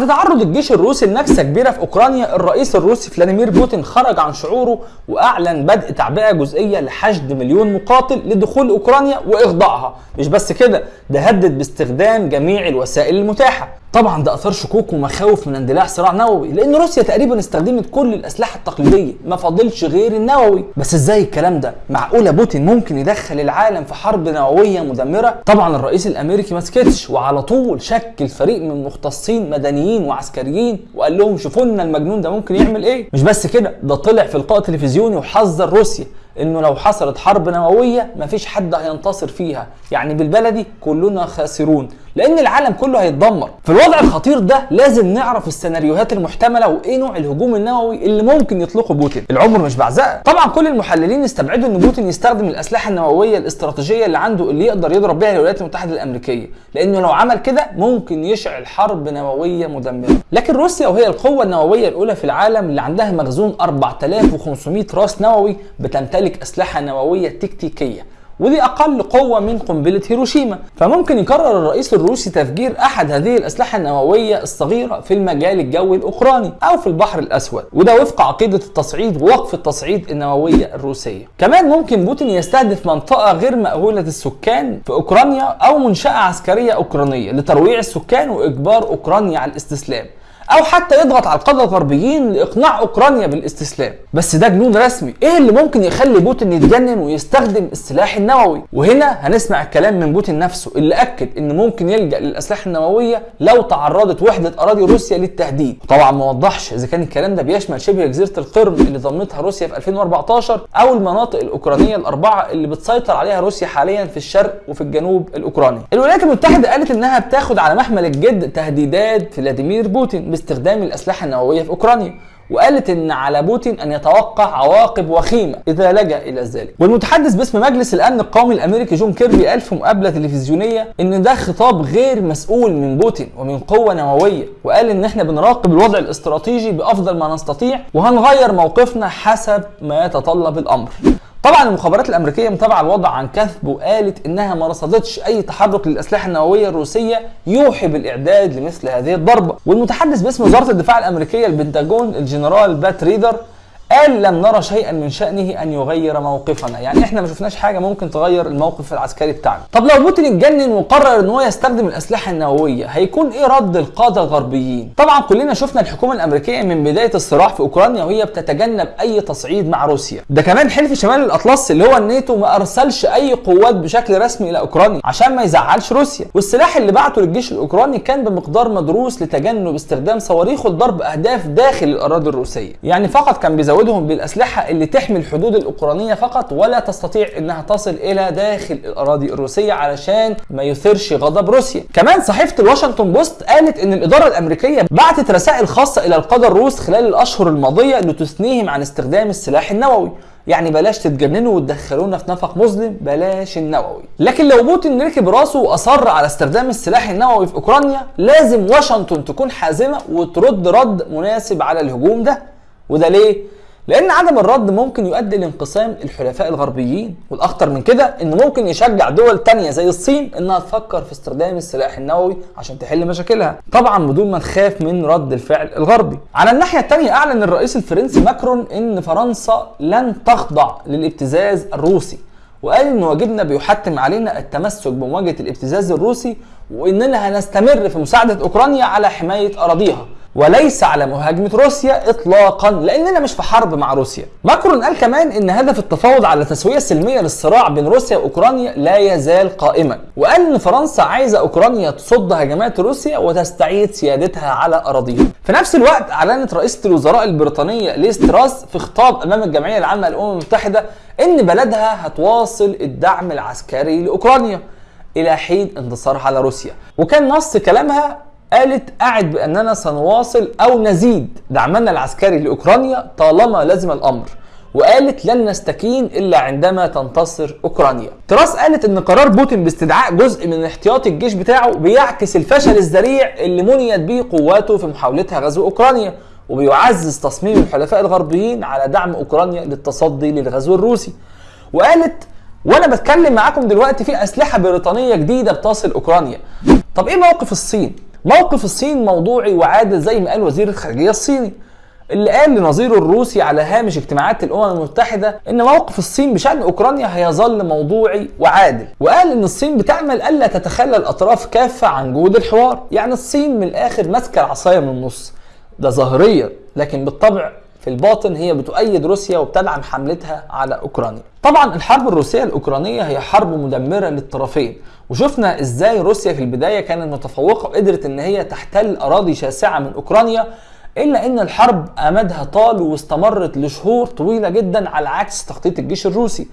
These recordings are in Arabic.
في تعرض الجيش الروسي لنكسة كبيرة في أوكرانيا الرئيس الروسي فلاديمير بوتين خرج عن شعوره وأعلن بدء تعبئة جزئية لحشد مليون مقاتل لدخول أوكرانيا واخضاعها مش بس كده ده هدد باستخدام جميع الوسائل المتاحة. طبعا ده أثار شكوك ومخاوف من اندلاع صراع نووي لأن روسيا تقريبا استخدمت كل الأسلحة التقليدية ما فاضلش غير النووي. بس إزاي الكلام ده؟ معقولة بوتين ممكن يدخل العالم في حرب نووية مدمرة؟ طبعا الرئيس الأمريكي ما سكتش وعلى طول شكل فريق من مختصين مدنيين وعسكريين وقال لهم شوفوا لنا المجنون ده ممكن يعمل إيه؟ مش بس كده ده طلع في لقاء تلفزيوني وحذر روسيا إنه لو حصلت حرب نووية مفيش حد هينتصر فيها. يعني بالبلدي كلنا خاسرون. لأن العالم كله هيتدمر. في الوضع الخطير ده لازم نعرف السيناريوهات المحتملة وإيه نوع الهجوم النووي اللي ممكن يطلقه بوتين. العمر مش بعزقه طبعا كل المحللين استبعدوا إن بوتين يستخدم الأسلحة النووية الاستراتيجية اللي عنده اللي يقدر يضرب بيها الولايات المتحدة الأمريكية. لأنه لو عمل كده ممكن يشعل حرب نووية مدمرة. لكن روسيا وهي القوة النووية الأولى في العالم اللي عندها مخزون 4500 راس نووي بتمتلك أسلحة نووية تكتيكية. ودي أقل قوة من قنبلة هيروشيما. فممكن يقرر الرئيس الروسي تفجير أحد هذه الأسلحة النووية الصغيرة في المجال الجوي الأوكراني أو في البحر الأسود. وده وفق عقيدة التصعيد ووقف التصعيد النووية الروسية. كمان ممكن بوتين يستهدف منطقة غير مأهولة السكان في أوكرانيا أو منشأة عسكرية أوكرانية لترويع السكان وإجبار أوكرانيا على الاستسلام. أو حتى يضغط على القادة الغربيين لإقناع أوكرانيا بالاستسلام. بس ده جنون رسمي. إيه اللي ممكن يخلي بوتين يتجنن ويستخدم السلاح النووي؟ وهنا هنسمع الكلام من بوتين نفسه اللي أكد إن ممكن يلجأ للأسلحة النووية لو تعرضت وحدة أراضي روسيا للتهديد. طبعا ما وضحش إذا كان الكلام ده بيشمل شبه جزيرة القرم اللي ضمتها روسيا في 2014 أو المناطق الأوكرانية الأربعة اللي بتسيطر عليها روسيا حاليا في الشرق وفي الجنوب الأوكراني. الولايات المتحدة قالت إنها بتاخد على محمل الجد تهديدات فلاديمير بوتين باستخدام الأسلحة النووية في أوكرانيا وقالت إن على بوتين أن يتوقع عواقب وخيمة إذا لجأ إلى ذلك. والمتحدث باسم مجلس الأمن القومي الأمريكي جون كيربي قال في مقابلة تلفزيونية إن ده خطاب غير مسؤول من بوتين ومن قوة نووية وقال إن إحنا بنراقب الوضع الاستراتيجي بأفضل ما نستطيع وهنغير موقفنا حسب ما يتطلب الأمر. طبعا المخابرات الأمريكية متابعة الوضع عن كثب وقالت إنها ما رصدتش أي تحرك للأسلحة النووية الروسية يوحي بالإعداد لمثل هذه الضربة. والمتحدث باسم وزارة الدفاع الأمريكية البنتاجون الجنرال بات ريدر قال لم نرى شيئا من شأنه أن يغير موقفنا. يعني إحنا ما شفناش حاجة ممكن تغير الموقف العسكري بتاعنا. طب لو بوتين اتجنن وقرر إن هو يستخدم الأسلحة النووية هيكون إيه رد القادة الغربيين؟ طبعا كلنا شفنا الحكومة الأمريكية من بداية الصراع في أوكرانيا وهي بتتجنب أي تصعيد مع روسيا. ده كمان حلف شمال الأطلس اللي هو الناتو ما أرسلش أي قوات بشكل رسمي إلى أوكرانيا عشان ما يزعلش روسيا. والسلاح اللي بعته للجيش الأوكراني كان بمقدار مدروس لتجنب استخدام صواريخ لضرب أهداف داخل الأراضي الروسية. يعني فقط كان بيزود تزودهم بالأسلحة اللي تحمي الحدود الأوكرانية فقط ولا تستطيع إنها تصل إلى داخل الأراضي الروسية علشان ما يثيرش غضب روسيا. كمان صحيفة الواشنطن بوست قالت إن الإدارة الأمريكية بعتت رسائل خاصة إلى القادة الروس خلال الأشهر الماضية لتثنيهم عن استخدام السلاح النووي. يعني بلاش تتجننوا وتدخلونا في نفق مظلم بلاش النووي لكن لو بوتين ركب راسه وأصر على استخدام السلاح النووي في أوكرانيا لازم واشنطن تكون حازمة وترد رد مناسب على الهجوم ده وده ليه لأن عدم الرد ممكن يؤدي لانقسام الحلفاء الغربيين والأخطر من كده انه ممكن يشجع دول تانية زي الصين إنها تفكر في استخدام السلاح النووي عشان تحل مشاكلها. طبعا بدون ما نخاف من رد الفعل الغربي. على الناحية الثانية أعلن الرئيس الفرنسي ماكرون إن فرنسا لن تخضع للابتزاز الروسي وقال إن واجبنا بيحتم علينا التمسك بمواجهة الابتزاز الروسي وإننا هنستمر في مساعدة أوكرانيا على حماية أراضيها. وليس على مهاجمة روسيا اطلاقا لأننا مش في حرب مع روسيا. ماكرون قال كمان إن هدف التفاوض على تسوية سلمية للصراع بين روسيا وأوكرانيا لا يزال قائما، وقال ان فرنسا عايزة أوكرانيا تصد هجمات روسيا وتستعيد سيادتها على أراضيها. في نفس الوقت أعلنت رئيسة الوزراء البريطانية ليز تراس في خطاب أمام الجمعية العامة للأمم المتحدة إن بلدها هتواصل الدعم العسكري لأوكرانيا إلى حين انتصارها على روسيا، وكان نص كلامها قالت أعد بأننا سنواصل أو نزيد. دعمنا العسكري لأوكرانيا طالما لزم الأمر. وقالت لن نستكين إلا عندما تنتصر أوكرانيا. تراس قالت أن قرار بوتين باستدعاء جزء من احتياطي الجيش بتاعه بيعكس الفشل الذريع اللي منيت به قواته في محاولتها غزو أوكرانيا. وبيعزز تصميم الحلفاء الغربيين على دعم أوكرانيا للتصدي للغزو الروسي. وقالت وأنا بتكلم معاكم دلوقتي في أسلحة بريطانية جديدة بتصل أوكرانيا. طب إيه موقف الصين؟ موقف الصين موضوعي وعادل زي ما قال وزير الخارجية الصيني. اللي قال لنظيره الروسي على هامش اجتماعات الأمم المتحدة إن موقف الصين بشأن أوكرانيا هيظل موضوعي وعادل. وقال إن الصين بتعمل ألا تتخلى الأطراف كافة عن جهود الحوار. يعني الصين من الآخر ماسكة العصاية من النص. ده ظاهريا لكن بالطبع في الباطن هي بتؤيد روسيا وبتدعم حملتها على أوكرانيا. طبعا الحرب الروسية الأوكرانية هي حرب مدمرة للطرفين وشفنا إزاي روسيا في البداية كانت متفوقة وقدرت إن هي تحتل أراضي شاسعة من أوكرانيا إلا إن الحرب أمدها طال واستمرت لشهور طويلة جدا على عكس تخطيط الجيش الروسي.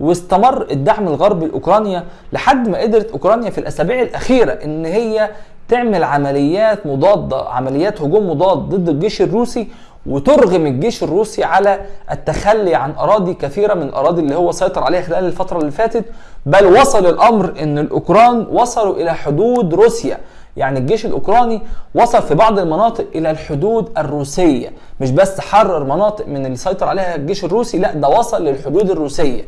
واستمر الدعم الغربي لأوكرانيا لحد ما قدرت أوكرانيا في الأسابيع الأخيرة إن هي تعمل عمليات مضادة عمليات هجوم مضاد ضد الجيش الروسي وترغم الجيش الروسي على التخلي عن أراضي كثيرة من الأراضي اللي هو سيطر عليها خلال الفترة اللي فاتت بل وصل الأمر إن الأوكران وصلوا إلى حدود روسيا. يعني الجيش الأوكراني وصل في بعض المناطق إلى الحدود الروسية. مش بس حرر مناطق من اللي سيطر عليها الجيش الروسي لأ ده وصل للحدود الروسية.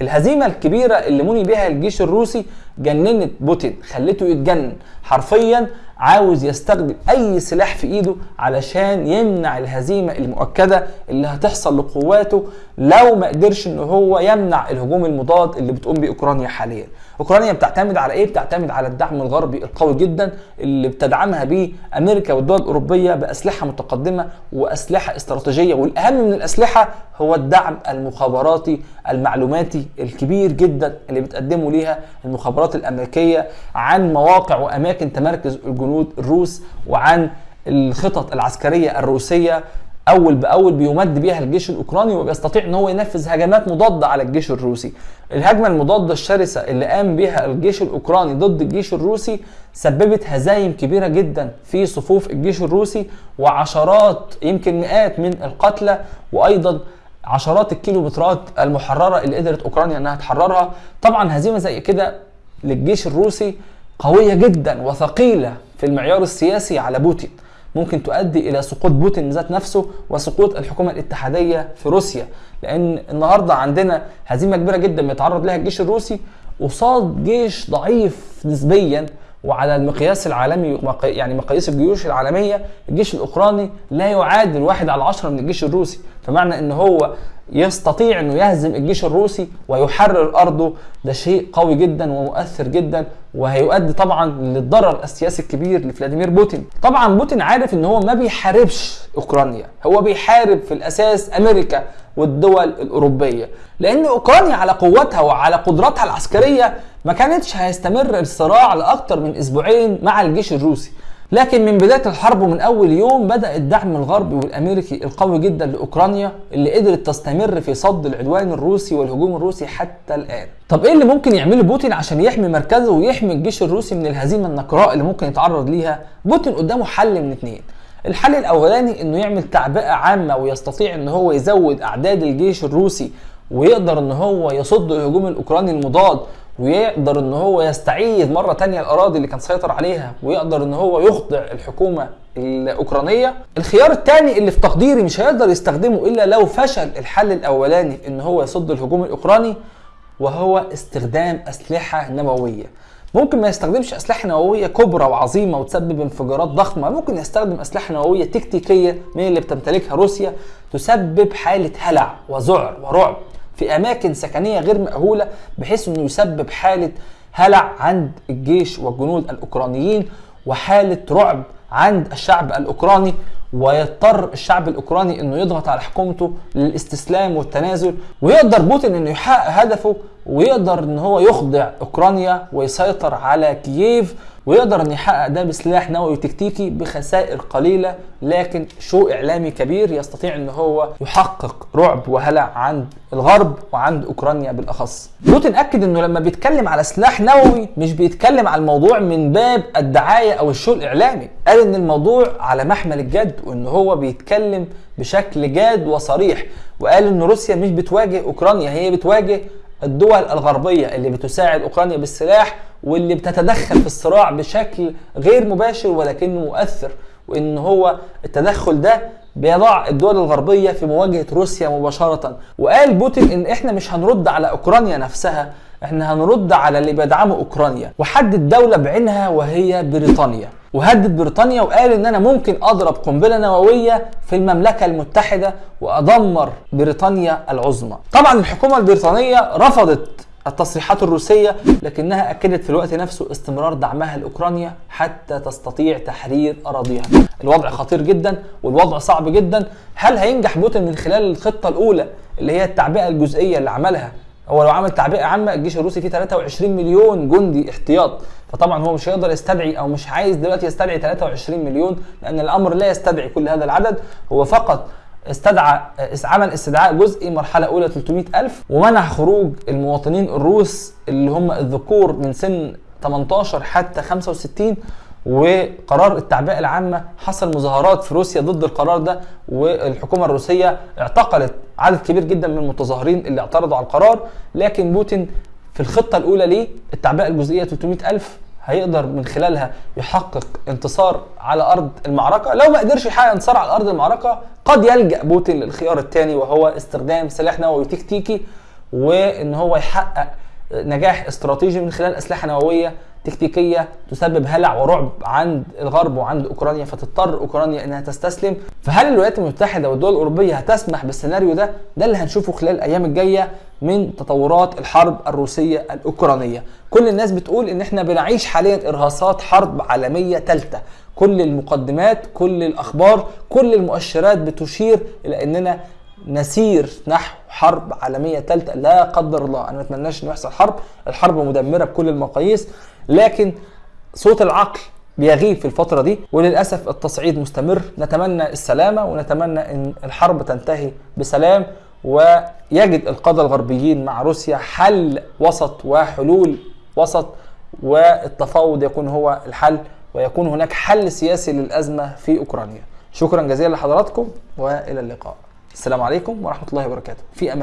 الهزيمة الكبيرة اللي مني بها الجيش الروسي جننت بوتين خلته يتجنن. حرفيا عاوز يستخدم أي سلاح في إيده علشان يمنع الهزيمة المؤكدة اللي هتحصل لقواته لو ما قدرش إن هو يمنع الهجوم المضاد اللي بتقوم بيه أوكرانيا حاليا. أوكرانيا بتعتمد على إيه؟ بتعتمد على الدعم الغربي القوي جدا اللي بتدعمها بيه أمريكا والدول الأوروبية بأسلحة متقدمة وأسلحة استراتيجية. والأهم من الأسلحة هو الدعم المخابراتي المعلوماتي الكبير جدا اللي بتقدمه ليها المخابرات الأمريكية عن مواقع وأماكن تمركز الجنود الروس وعن الخطط العسكرية الروسية أول بأول بيمد بيها الجيش الأوكراني وبيستطيع إن هو ينفذ هجمات مضادة على الجيش الروسي. الهجمة المضادة الشرسة اللي قام بها الجيش الأوكراني ضد الجيش الروسي سببت هزايم كبيرة جدا في صفوف الجيش الروسي وعشرات يمكن مئات من القتلى وأيضا عشرات الكيلومترات المحررة اللي قدرت أوكرانيا إنها تحررها. طبعا هزيمة زي كده للجيش الروسي قوية جدا وثقيلة في المعيار السياسي على بوتين. ممكن تؤدي إلى سقوط بوتين ذات نفسه وسقوط الحكومة الاتحادية في روسيا. لأن النهارده عندنا هزيمة كبيرة جدا بيتعرض لها الجيش الروسي قصاد جيش ضعيف نسبيا. وعلى المقياس العالمي يعني مقاييس الجيوش العالمية الجيش الأوكراني لا يعادل واحد على عشرة من الجيش الروسي. فمعنى إن هو يستطيع إنه يهزم الجيش الروسي ويحرر أرضه. ده شيء قوي جدا ومؤثر جدا وهيؤدي طبعا للضرر السياسي الكبير لفلاديمير بوتين. طبعا بوتين عارف إن هو ما بيحاربش أوكرانيا هو بيحارب في الأساس أمريكا. والدول الأوروبية لأن أوكرانيا على قوتها وعلى قدراتها العسكرية ما كانتش هيستمر الصراع لاكثر من أسبوعين مع الجيش الروسي لكن من بداية الحرب ومن أول يوم بدأ الدعم الغربي والأمريكي القوي جدا لأوكرانيا اللي قدرت تستمر في صد العدوان الروسي والهجوم الروسي حتى الآن. طب إيه اللي ممكن يعمله بوتين عشان يحمي مركزه ويحمي الجيش الروسي من الهزيمة النكراء اللي ممكن يتعرض ليها؟ بوتين قدامه حل من اتنين. الحل الأولاني إنه يعمل تعبئة عامة ويستطيع إن هو يزود أعداد الجيش الروسي ويقدر إن هو يصد الهجوم الأوكراني المضاد ويقدر إن هو يستعيد مرة تانية الأراضي اللي كان سيطر عليها ويقدر إن هو يخضع الحكومة الأوكرانية. الخيار الثاني اللي في تقديري مش هيقدر يستخدمه إلا لو فشل الحل الأولاني إن هو يصد الهجوم الأوكراني وهو استخدام أسلحة نووية. ممكن ما يستخدمش أسلحة نووية كبرى وعظيمة وتسبب انفجارات ضخمة. ممكن يستخدم أسلحة نووية تكتيكية من اللي بتمتلكها روسيا تسبب حالة هلع وذعر ورعب في أماكن سكنية غير مأهولة بحيث إنه يسبب حالة هلع عند الجيش والجنود الأوكرانيين وحالة رعب عند الشعب الأوكراني. ويضطر الشعب الأوكراني إنه يضغط على حكومته للاستسلام والتنازل ويقدر بوتين إنه يحقق هدفه ويقدر إن هو يخضع أوكرانيا ويسيطر على كييف ويقدر إن يحقق ده بسلاح نووي تكتيكي بخسائر قليلة لكن شو إعلامي كبير يستطيع إن هو يحقق رعب وهلع عند الغرب وعند أوكرانيا بالأخص. بوتين أكد إنه لما بيتكلم على سلاح نووي مش بيتكلم على الموضوع من باب الدعاية أو الشو الإعلامي، قال إن الموضوع على محمل الجد وإن هو بيتكلم بشكل جاد وصريح وقال إن روسيا مش بتواجه أوكرانيا هي بتواجه الدول الغربية اللي بتساعد أوكرانيا بالسلاح واللي بتتدخل في الصراع بشكل غير مباشر ولكنه مؤثر وإن هو التدخل ده بيضع الدول الغربية في مواجهة روسيا مباشرة. وقال بوتين إن إحنا مش هنرد على أوكرانيا نفسها إحنا هنرد على اللي بيدعموا أوكرانيا وحدد دولة بعينها وهي بريطانيا. وهدد بريطانيا وقال إن أنا ممكن أضرب قنبلة نووية في المملكة المتحدة وأدمر بريطانيا العظمى. طبعا الحكومة البريطانية رفضت التصريحات الروسية لكنها أكدت في الوقت نفسه استمرار دعمها لأوكرانيا حتى تستطيع تحرير أراضيها. الوضع خطير جدا والوضع صعب جدا. هل هينجح بوتين من خلال الخطة الأولى اللي هي التعبئة الجزئية اللي عملها هو لو عمل تعبئة عامة الجيش الروسي فيه 23 مليون جندي احتياط. فطبعا هو مش هيقدر يستدعي أو مش عايز دلوقتي يستدعي 23 مليون لأن الأمر لا يستدعي كل هذا العدد. هو فقط استدعى عمل استدعاء جزئي مرحلة أولى 300 ألف ومنع خروج المواطنين الروس اللي هم الذكور من سن 18 حتى 65 وقرار التعبئة العامة حصل مظاهرات في روسيا ضد القرار ده والحكومة الروسية اعتقلت عدد كبير جدا من المتظاهرين اللي اعترضوا على القرار. لكن بوتين في الخطة الأولى ليه؟ التعبئة الجزئية 300 ألف هيقدر من خلالها يحقق انتصار على أرض المعركة. لو ما قدرش يحقق انتصار على أرض المعركة قد يلجأ بوتين للخيار الثاني وهو استخدام سلاح نووي تكتيكي وإن هو يحقق نجاح استراتيجي من خلال أسلحة نووية تكتيكية تسبب هلع ورعب عند الغرب وعند أوكرانيا فتضطر أوكرانيا إنها تستسلم. فهل الولايات المتحدة والدول الأوروبية هتسمح بالسيناريو ده؟ ده اللي هنشوفه خلال الأيام الجاية من تطورات الحرب الروسية الأوكرانية. كل الناس بتقول إن إحنا بنعيش حاليا إرهاصات حرب عالمية ثالثه كل المقدمات كل الأخبار كل المؤشرات بتشير إلى إننا نسير نحو حرب عالمية ثالثه لا قدر الله. أنا ما أتمناش إنه يحصل حرب. الحرب مدمرة بكل المقاييس. لكن صوت العقل بيغيب في الفترة دي وللأسف التصعيد مستمر. نتمنى السلامة ونتمنى أن الحرب تنتهي بسلام. ويجد القادة الغربيين مع روسيا حل وسط وحلول وسط والتفاوض يكون هو الحل ويكون هناك حل سياسي للأزمة في أوكرانيا. شكرا جزيلا لحضراتكم وإلى اللقاء. السلام عليكم ورحمة الله وبركاته. في أمان